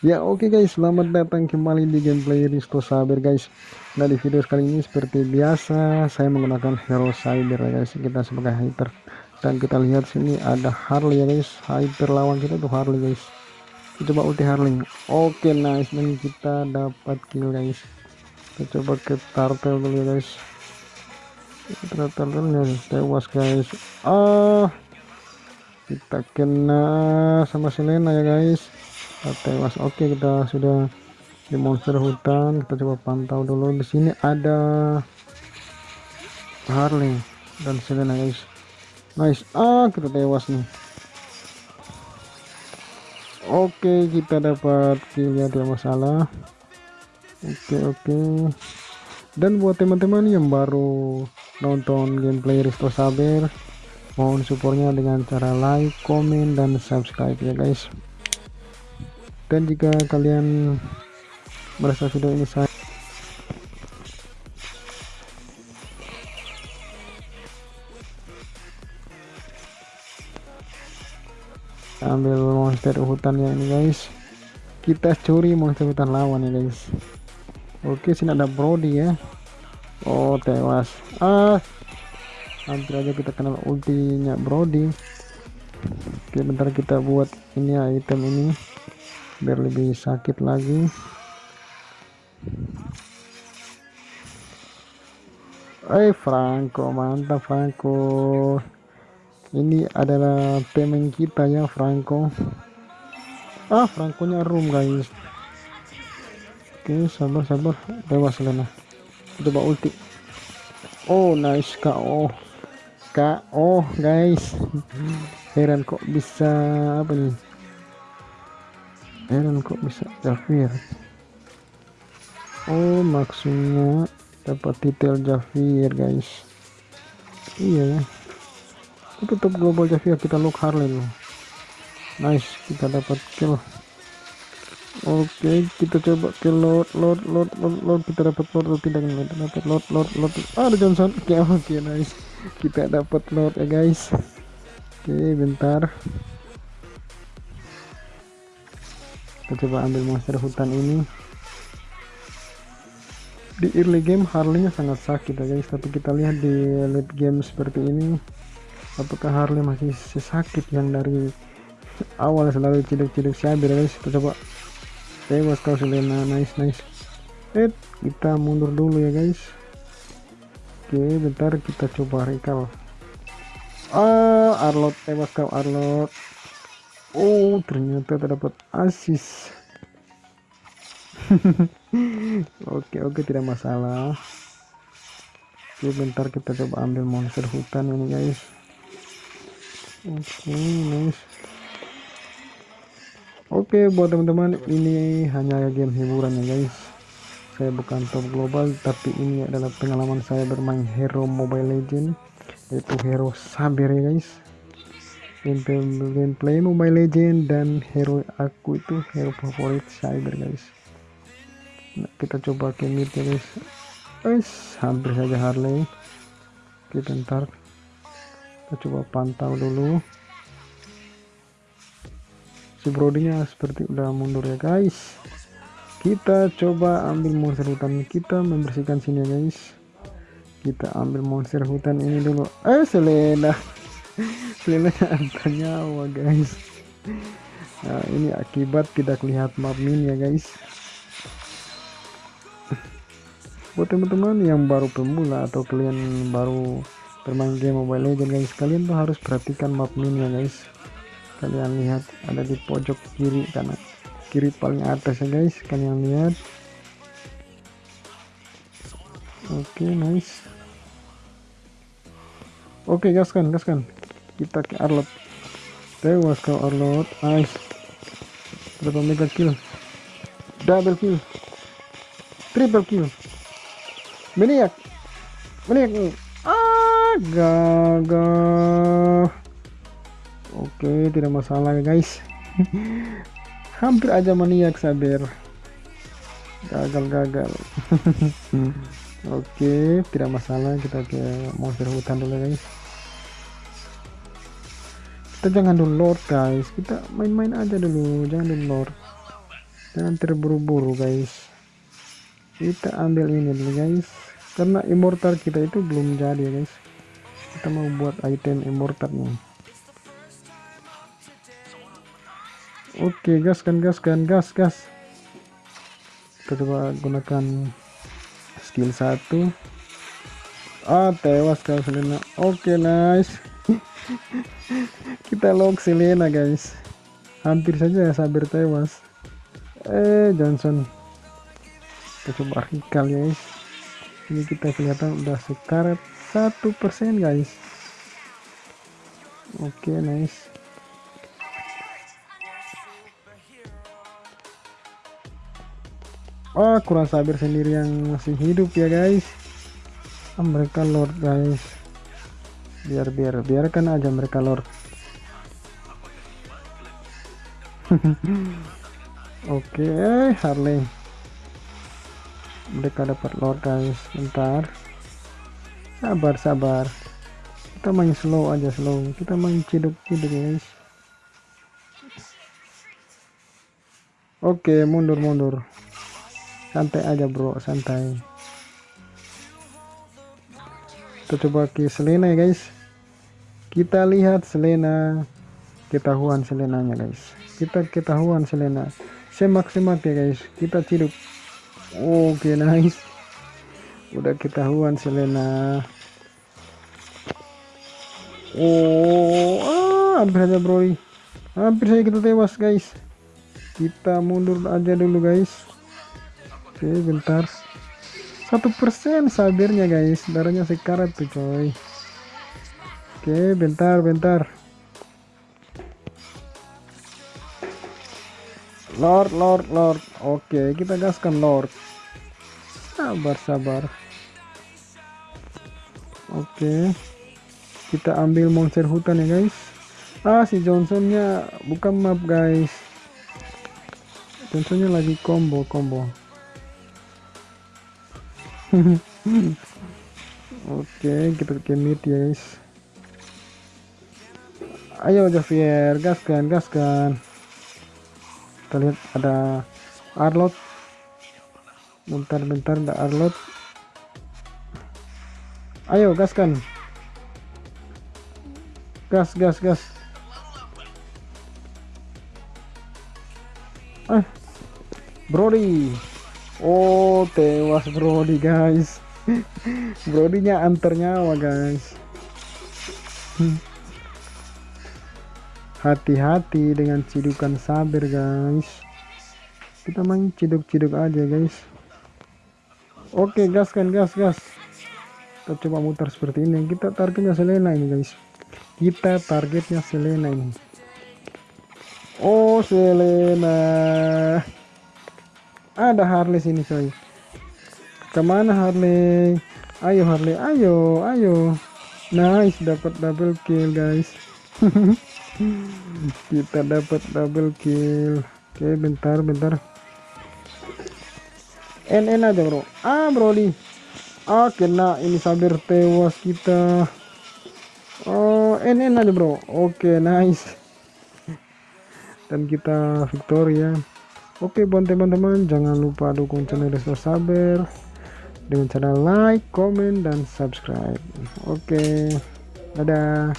Ya oke okay guys, selamat datang kembali di gameplay Risto Saber guys. Nah di video kali ini seperti biasa saya menggunakan hero Cyber guys. Kita sebagai hyper dan kita lihat sini ada Harley ya guys. Hyper lawan kita tuh Harley guys. Kita coba ulti Harley. Oke okay, nice dan kita dapat kill guys. Kita coba ke turtle dulu ya guys. Turtle-nya tewas guys. Ah kita kena sama Selena ya guys tewas oke kita sudah di monster hutan. Kita coba pantau dulu. Di sini ada Harley dan Selena guys nice. Ah kita tewas nih. Oke kita dapat kill tidak masalah. Oke oke. Dan buat teman-teman yang baru nonton gameplay Risto Saber mohon supportnya dengan cara like comment dan subscribe ya guys dan jika kalian merasa video ini saya ambil monster hutan ya ini guys. Kita curi monster hutan lawan ya guys. Oke sini ada Brody ya. Oh tewas. Ah. Hampir aja kita kenal ultinya Brody. Oke bentar kita buat ini ya item ini biar lebih sakit lagi. Eh Franco mantap Franco. Ini adalah temen kita ya Franco. Ah Franco nya room guys. Oke sabar sabar. Dewas Lena coba ulti. Oh nice KO KO guys. Heran kok bisa apa nih heran kok bisa Jafir oh maksudnya dapat detail Jafir guys. Iya ya. Itu top global Jafir kita look Harley loh nice kita dapat kill. Oke okay, kita coba ke load load load load, load. kita dapat load atau tidak kita dapat load load load ah, ada Johnson. Oke okay, oke okay, nice. Kita dapat load ya guys. Oke okay, bentar kita coba ambil monster hutan ini. Di early game Harley nya sangat sakit ya guys. Tapi kita lihat di late game seperti ini apakah Harley masih sesakit yang dari awal selalu cilik-cilik sabir guys? Kita coba. Tewas kau Selena. Nice nice. Eh kita mundur dulu ya guys. Oke bentar kita coba recall. Ah Arlot. Tewas kau Arlot Oh ternyata terdapat asis. Oke oke tidak masalah. Oke bentar kita coba ambil monster hutan ini guys. Oke nice Oke buat teman-teman ini hanya game hiburan ya guys. Saya bukan top global tapi ini adalah pengalaman saya bermain hero mobile legend Yaitu hero sabar ya guys gameplay, gameplay Mobile Legend dan hero aku itu hero favorit cyber guys. Nah, kita coba mid ya guys. Guys hampir saja Harley. Oke bentar kita coba pantau dulu. Si brodinya seperti udah mundur ya guys. Kita coba ambil monster hutan. Kita membersihkan sini ya guys. Kita ambil monster hutan ini dulu. Eh Selena Selena angka nyawa guys. Nah ini akibat tidak lihat map min ya guys. Buat teman-teman yang baru pemula atau kalian baru bermain game mobile legend guys kalian tuh harus perhatikan map min ya guys. Kalian lihat ada di pojok kiri kanan kiri paling atas ya guys. Kalian lihat. Oke okay, nice. Oke okay, gaskan gaskan kita ke Arlot. Tewas kau Arlot. Nice berapa mega kill? Double kill. Triple kill. Meniak. Meniak. Ah gagal oke tidak masalah guys. Hampir aja maniak sabar gagal-gagal. Oke tidak masalah. Kita ke monster hutan dulu guys kita jangan dulu lord guys. Kita main-main aja dulu. Jangan dulu lord jangan terburu-buru guys. Kita ambil ini dulu guys. Karena immortal kita itu belum jadi guys. Kita mau buat item immortalnya oke gas kan gas kan gas gas. Kita coba gunakan skill 1 ah tewas Selena. Oke nice kita lock Selena guys. Hampir saja ya sabir tewas. Eh Johnson. Kita coba artikel guys. Ini kita kelihatan udah sekarat satu persen guys. Oke okay, nice. Oh kurang sabir sendiri yang masih hidup ya guys. Oh, mereka lord guys biar biar biarkan aja mereka lord. Oke okay, Harley. Mereka dapat lord guys. Bentar. Sabar sabar. Kita main slow aja slow. Kita main ciduk ciduk guys. Oke okay, mundur mundur. Santai aja bro. Santai kita coba ke Selena ya guys. Kita lihat Selena. Ketahuan Selenanya guys. Kita ketahuan Selena. Semak-semak ya guys. Kita ciduk oke okay, nice. Udah ketahuan Selena. Oh ah, hampir aja bro hampir saja kita tewas guys. Kita mundur aja dulu guys. Oke bentar satu persen sabirnya guys. Darahnya sekarat tuh coy. Oke bentar bentar. Lord Lord Lord. Oke kita gaskan Lord. Sabar sabar. Oke. Kita ambil monster hutan ya guys. Ah si Johnsonnya bukan map guys. Johnsonnya lagi combo combo Oke, kita ke mid guys. Ayo Javier, gaskan, gaskan. Kita lihat ada Arlot. Bentar-bentar ada Arlot. Ayo gaskan. Gas, gas, gas. Ah. Brody. Oh tewas Brody guys. Brodinya antar nyawa guys. Hati-hati dengan cidukan sabir guys. Kita main ciduk-ciduk aja guys. Oke gas kan gas gas. Kita coba muter seperti ini. Kita targetnya Selena ini guys. Kita targetnya Selena ini. Oh Selena ada Harley sini coy. Ke mana Harley? Ayo Harley. Ayo ayo. Nice dapat double kill guys. Kita dapat double kill. Oke bentar bentar. NN aja bro. Ah Brody. Ah kena ini sabir tewas kita. Oh NN aja bro. Oke nice. Dan kita Victoria Oke buat teman-teman jangan lupa dukung channel Resto Saber dengan cara like, comment, dan subscribe. Oke, dadah.